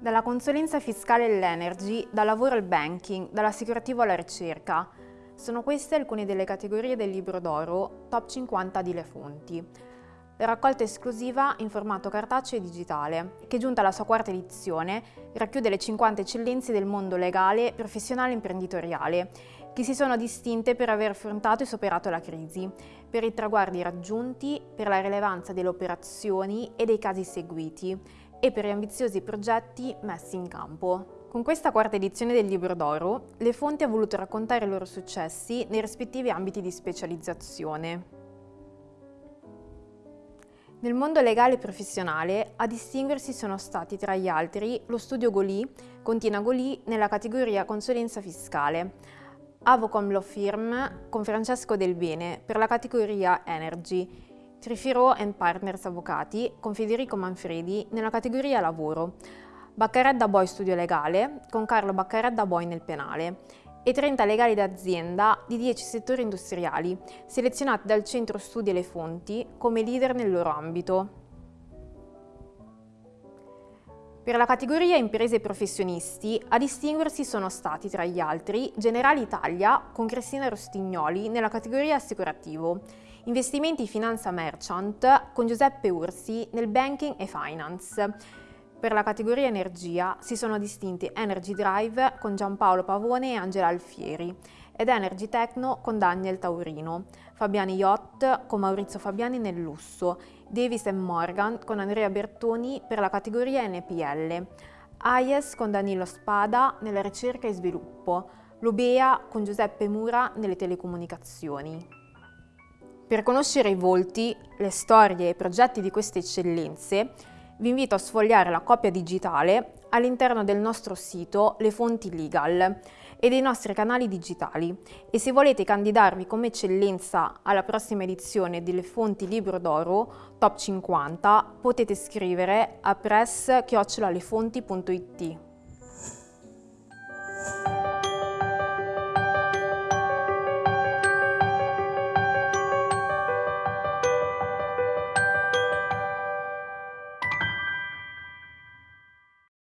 Dalla consulenza fiscale all'energy, dal lavoro al banking, dall'assicurativo alla ricerca. Sono queste alcune delle categorie del libro d'oro Top 50 di Le Fonti. Raccolta esclusiva in formato cartaceo e digitale, che giunta alla sua quarta edizione, racchiude le 50 eccellenze del mondo legale, professionale e imprenditoriale, che si sono distinte per aver affrontato e superato la crisi, per i traguardi raggiunti, per la rilevanza delle operazioni e dei casi seguiti, e per gli ambiziosi progetti messi in campo. Con questa quarta edizione del Libro d'Oro, Le Fonti ha voluto raccontare i loro successi nei rispettivi ambiti di specializzazione. Nel mondo legale e professionale a distinguersi sono stati tra gli altri lo studio Goli con Tina Goli nella categoria consulenza fiscale, Avocom Law Firm con Francesco Del Bene per la categoria Energy Trifiro Partners Avvocati con Federico Manfredi nella categoria Lavoro, Baccaredda Boy Studio Legale con Carlo Baccaredda Boy nel penale e 30 legali d'azienda di 10 settori industriali, selezionati dal Centro Studi e le Fonti come leader nel loro ambito. Per la categoria imprese e professionisti, a distinguersi sono stati tra gli altri Generali Italia con Cristina Rostignoli nella categoria assicurativo Investimenti Finanza Merchant con Giuseppe Ursi nel Banking e Finance. Per la categoria Energia si sono distinti Energy Drive con Giampaolo Pavone e Angela Alfieri ed Energy Techno con Daniel Taurino, Fabiani Yacht con Maurizio Fabiani nel lusso, Davis Morgan con Andrea Bertoni per la categoria NPL, AIES con Danilo Spada nella ricerca e sviluppo, Lubea con Giuseppe Mura nelle telecomunicazioni. Per conoscere i volti, le storie e i progetti di queste eccellenze, vi invito a sfogliare la copia digitale all'interno del nostro sito Le Fonti Legal e dei nostri canali digitali e se volete candidarvi come eccellenza alla prossima edizione delle Fonti Libro d'Oro Top 50 potete scrivere a press-lefonti.it.